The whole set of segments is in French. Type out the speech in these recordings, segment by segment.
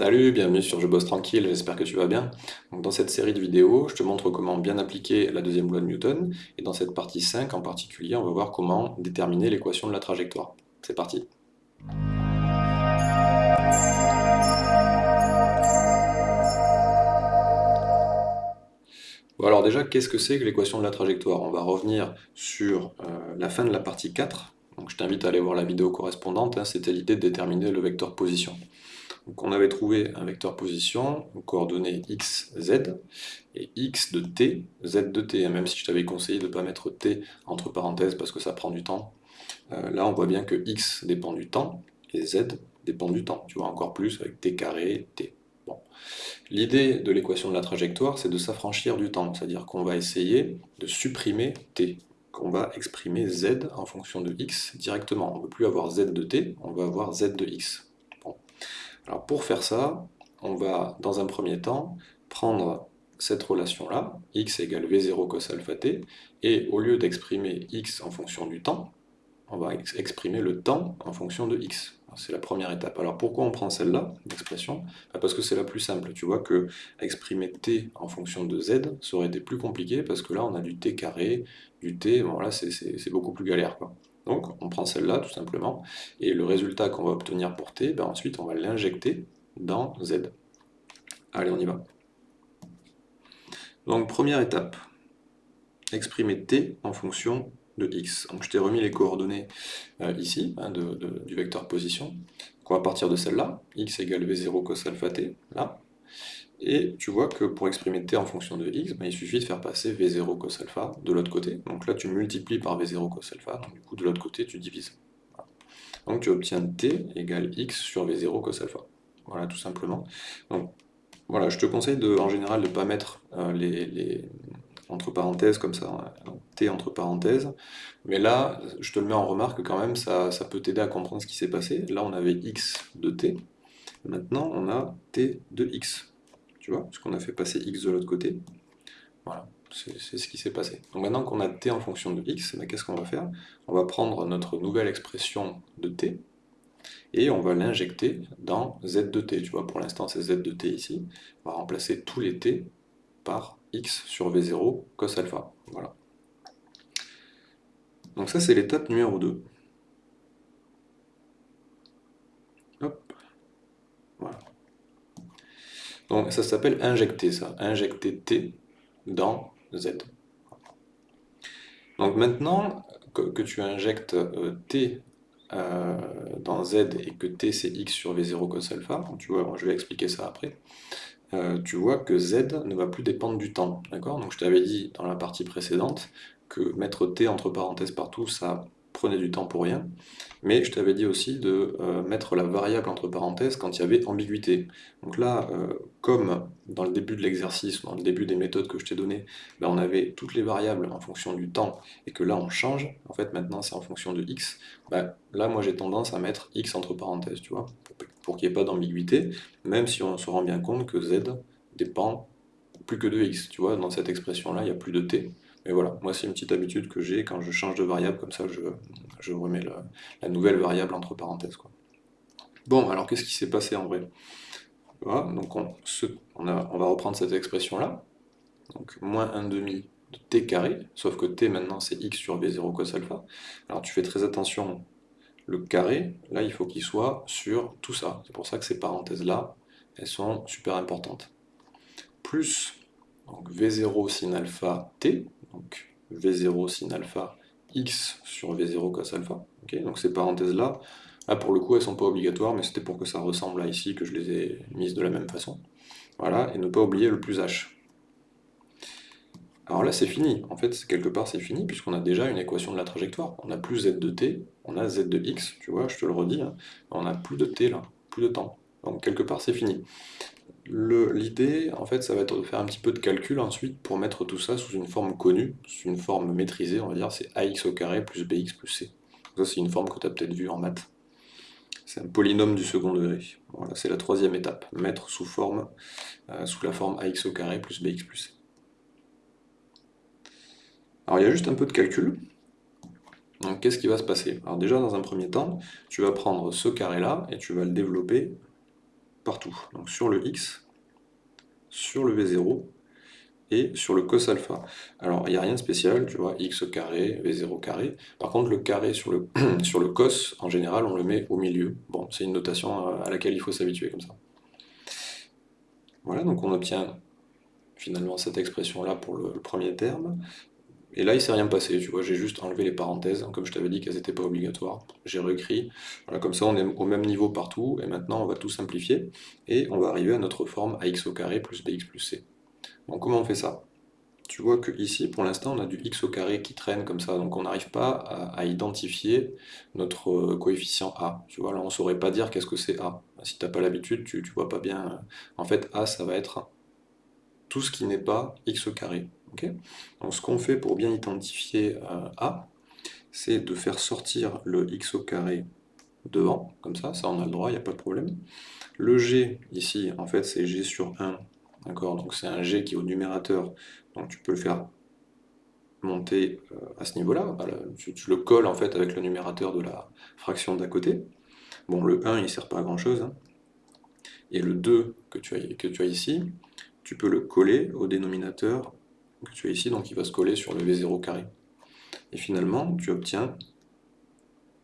Salut, bienvenue sur Je bosse tranquille, j'espère que tu vas bien. Donc dans cette série de vidéos, je te montre comment bien appliquer la deuxième loi de Newton, et dans cette partie 5 en particulier, on va voir comment déterminer l'équation de la trajectoire. C'est parti Bon alors déjà, qu'est-ce que c'est que l'équation de la trajectoire? On va revenir sur euh, la fin de la partie 4, donc je t'invite à aller voir la vidéo correspondante, hein. c'était l'idée de déterminer le vecteur position. Donc on avait trouvé un vecteur position, coordonnées x, z, et x de t, z de t, même si je t'avais conseillé de ne pas mettre t entre parenthèses parce que ça prend du temps. Euh, là on voit bien que x dépend du temps, et z dépend du temps, tu vois encore plus avec t carré, t. L'idée de l'équation de la trajectoire, c'est de s'affranchir du temps, c'est-à-dire qu'on va essayer de supprimer t, qu'on va exprimer z en fonction de x directement. On ne veut plus avoir z de t, on va avoir z de x. Alors pour faire ça, on va dans un premier temps prendre cette relation-là, x égale v0 cos alpha t, et au lieu d'exprimer x en fonction du temps, on va exprimer le temps en fonction de x. C'est la première étape. Alors pourquoi on prend celle-là, l'expression bah, Parce que c'est la plus simple. Tu vois que exprimer t en fonction de z, ça aurait été plus compliqué, parce que là on a du t carré, du t, bon là c'est beaucoup plus galère. Donc on prend celle-là tout simplement, et le résultat qu'on va obtenir pour t, ben ensuite on va l'injecter dans z. Allez, on y va. Donc première étape, exprimer t en fonction de x. Donc je t'ai remis les coordonnées euh, ici, hein, du vecteur position. Donc on va partir de celle-là, x égale v0 cos alpha t, là. Et tu vois que pour exprimer t en fonction de x, ben, il suffit de faire passer v0 cos alpha de l'autre côté. Donc là, tu multiplies par v0 cos alpha, donc du coup, de l'autre côté, tu divises. Donc tu obtiens t égale x sur v0 cos alpha. Voilà, tout simplement. Voilà, je te conseille de, en général de ne pas mettre euh, les, entre parenthèses comme ça, hein, t entre parenthèses. Mais là, je te le mets en remarque quand même, ça, ça peut t'aider à comprendre ce qui s'est passé. Là, on avait x de t. Maintenant, on a t de x tu vois, puisqu'on a fait passer x de l'autre côté. Voilà, c'est ce qui s'est passé. Donc maintenant qu'on a t en fonction de x, ben, qu'est-ce qu'on va faire? On va prendre notre nouvelle expression de t, et on va l'injecter dans z de t. Tu vois, pour l'instant c'est z de t ici. On va remplacer tous les t par x sur v0 cos alpha. Voilà. Donc ça c'est l'étape numéro 2. Donc ça s'appelle injecter ça, injecter T dans Z. Donc maintenant que, tu injectes euh, T euh, dans Z et que T c'est X sur V0 cos alpha, tu vois, je vais expliquer ça après, euh, tu vois que Z ne va plus dépendre du temps. D'accord? Donc je t'avais dit dans la partie précédente que mettre T entre parenthèses partout, ça prenait du temps pour rien. Mais je t'avais dit aussi de euh, mettre la variable entre parenthèses quand il y avait ambiguïté. Donc là, euh, comme dans le début de l'exercice, dans le début des méthodes que je t'ai données, ben on avait toutes les variables en fonction du temps, et que là on change, en fait maintenant c'est en fonction de x, ben, là moi j'ai tendance à mettre x entre parenthèses, tu vois, pour, qu'il n'y ait pas d'ambiguïté, même si on se rend bien compte que z dépend plus que de x, tu vois, dans cette expression-là, il n'y a plus de t, mais voilà, moi c'est une petite habitude que j'ai, quand je change de variable, comme ça je, remets la, nouvelle variable entre parenthèses. Bon, alors qu'est-ce qui s'est passé en vrai? Voilà, donc on, va reprendre cette expression-là, donc moins 1 demi de t carré, sauf que t maintenant c'est x sur b0 cos alpha. Alors tu fais très attention, le carré, là il faut qu'il soit sur tout ça, c'est pour ça que ces parenthèses-là, elles sont super importantes. Plus donc v0 sin alpha t, donc V0 sin alpha x sur V0 cos alpha. donc ces parenthèses-là, là pour le coup elles sont pas obligatoires, mais c'était pour que ça ressemble à ici que je les ai mises de la même façon. Voilà, et ne pas oublier le plus h. Alors là c'est fini, en fait quelque part c'est fini, puisqu'on a déjà une équation de la trajectoire. On a plus z de t, on a z de x, tu vois, je te le redis, hein. on a plus de t là, plus de temps. Donc quelque part c'est fini. L'idée, en fait, ça va être de faire un petit peu de calcul ensuite pour mettre tout ça sous une forme connue, sous une forme maîtrisée, on va dire, c'est ax au carré plus bx plus c. Ça, c'est une forme que tu as peut-être vue en maths. C'est un polynôme du second degré. Voilà, c'est la troisième étape, mettre sous forme, euh, sous la forme ax au carré plus bx plus c. Alors il y a juste un peu de calcul. Donc qu'est-ce qui va se passer? Alors déjà, dans un premier temps, tu vas prendre ce carré-là et tu vas le développer Donc sur le x, sur le v0 et sur le cos alpha. Alors il n'y a rien de spécial, tu vois, x carré, v0 carré. Par contre le carré sur le, sur le cos, en général, on le met au milieu. Bon, c'est une notation à laquelle il faut s'habituer comme ça. Voilà, donc on obtient finalement cette expression-là pour le, premier terme. Et là, il ne s'est rien passé, tu vois, j'ai juste enlevé les parenthèses, comme je t'avais dit qu'elles n'étaient pas obligatoires. J'ai réécrit, voilà, comme ça on est au même niveau partout, et maintenant on va tout simplifier, et on va arriver à notre forme ax au carré plus bx plus c. Donc comment on fait ça? Tu vois que ici, pour l'instant, on a du x au carré qui traîne comme ça, donc on n'arrive pas à, identifier notre euh, coefficient a. Tu vois, là on ne saurait pas dire qu'est-ce que c'est a. Si tu n'as pas l'habitude, tu ne vois pas bien. En fait, a, ça va être tout ce qui n'est pas x au carré. Donc ce qu'on fait pour bien identifier euh, a, c'est de faire sortir le x au carré devant, comme ça, ça on a le droit, il n'y a pas de problème. Le g, ici, en fait, c'est g sur 1 D'accord Donc c'est un G qui est au numérateur, donc tu peux le faire monter euh, à ce niveau-là. Tu, le colles en fait avec le numérateur de la fraction d'à côté. Bon, le 1, il ne sert pas à grand-chose. Hein. Et le 2 que tu, as, que tu as ici, tu peux le coller au dénominateur que tu as ici, donc il va se coller sur le V0 carré. Et finalement, tu obtiens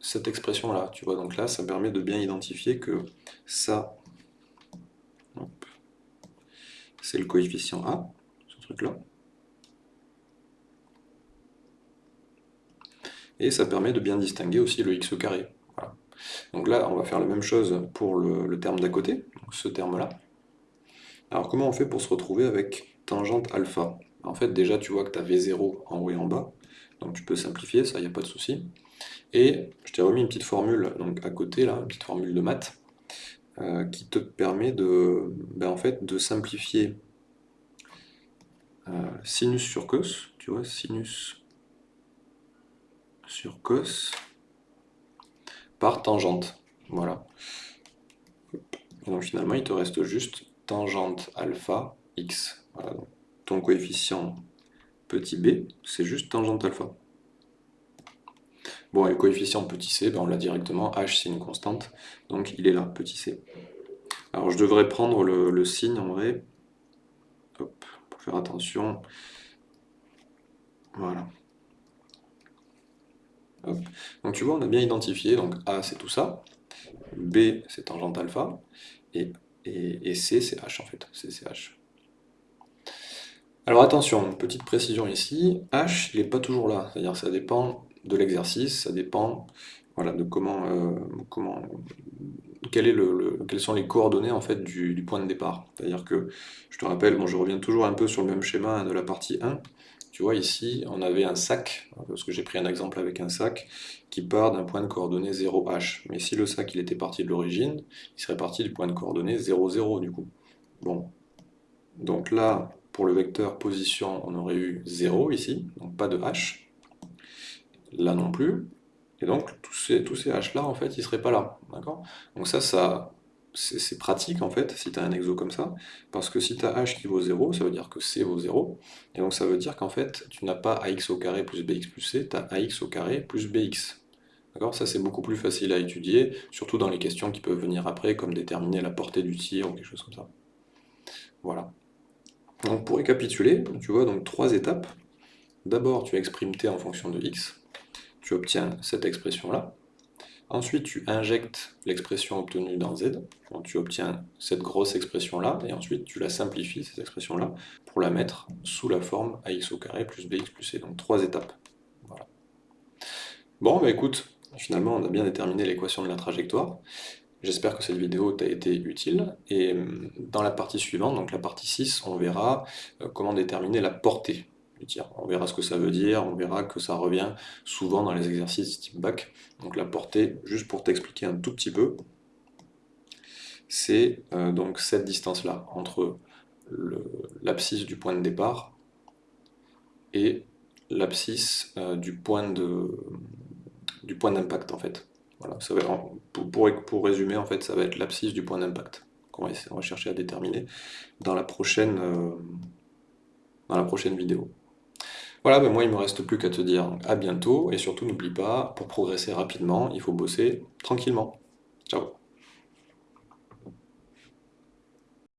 cette expression-là. Tu vois, donc là, ça permet de bien identifier que ça, c'est le coefficient A, ce truc-là. Et ça permet de bien distinguer aussi le x carré. Donc là, on va faire la même chose pour le, terme d'à côté, ce terme-là. Alors comment on fait pour se retrouver avec tangente alpha? En fait, déjà, tu vois que tu as V0 en haut et en bas, donc tu peux simplifier, ça, il n'y a pas de souci. Et je t'ai remis une petite formule donc à côté, là, une petite formule de maths, euh, qui te permet de, ben, en fait, de simplifier euh, sinus sur cos, tu vois, sinus sur cos par tangente. Voilà. donc finalement, il te reste juste tangente alpha x. ton coefficient petit b, c'est juste tangente alpha. Bon, et le coefficient petit c, ben on l'a directement, h c'est une constante, donc il est là, petit c. Alors je devrais prendre le, signe en vrai, pour faire attention. Voilà. Donc tu vois, on a bien identifié, donc A c'est tout ça, B c'est tangente alpha, et, et, C c'est H en fait, c'est H. Alors attention, petite précision ici, H il n'est pas toujours là, c'est-à-dire ça dépend de l'exercice, ça dépend voilà, de comment, euh, comment quel est le, quelles sont les coordonnées en fait du, point de départ. C'est-à-dire que, je te rappelle, bon, je reviens toujours un peu sur le même schéma de la partie 1, tu vois ici on avait un sac, parce que j'ai pris un exemple avec un sac, qui part d'un point de coordonnée 0h. Mais si le sac il était parti de l'origine, il serait parti du point de coordonnée 0, 0 du coup. Bon, donc là, pour le vecteur position, on aurait eu 0 ici, donc pas de h. Là non plus. Et donc tous ces, tous ces h là, en fait, ils seraient pas là. Donc ça, ça c'est pratique en fait, si tu as un exo comme ça, parce que si tu as h qui vaut 0, ça veut dire que c vaut 0, et donc ça veut dire qu'en fait, tu n'as pas ax au carré plus bx plus c, tu as ax au carré plus bx. D'accord? Ça c'est beaucoup plus facile à étudier, surtout dans les questions qui peuvent venir après, comme déterminer la portée du tir ou quelque chose comme ça. Voilà. Donc pour récapituler, tu vois donc trois étapes. D'abord, tu exprimes t en fonction de x, tu obtiens cette expression-là, Ensuite, tu injectes l'expression obtenue dans Z, donc tu obtiens cette grosse expression-là, et ensuite tu la simplifies, cette expression-là, pour la mettre sous la forme ax au carré plus bx plus c, donc trois étapes. Voilà. Bon, bah écoute, finalement on a bien déterminé l'équation de la trajectoire. J'espère que cette vidéo t'a été utile, et hum, dans la partie suivante, donc la partie 6, on verra euh, comment déterminer la portée on verra ce que ça veut dire, on verra que ça revient souvent dans les exercices type bac. Donc la portée, juste pour t'expliquer un tout petit peu, c'est euh, donc cette distance-là, entre l'abscisse du point de départ et l'abscisse euh, du point d'impact en fait. Voilà, ça va pour, résumer, en fait, ça va être l'abscisse du point d'impact qu'on va, chercher à déterminer dans la prochaine, euh, dans la prochaine vidéo. Voilà, ben moi il me reste plus qu'à te dire à bientôt, et surtout n'oublie pas, pour progresser rapidement, il faut bosser tranquillement. Ciao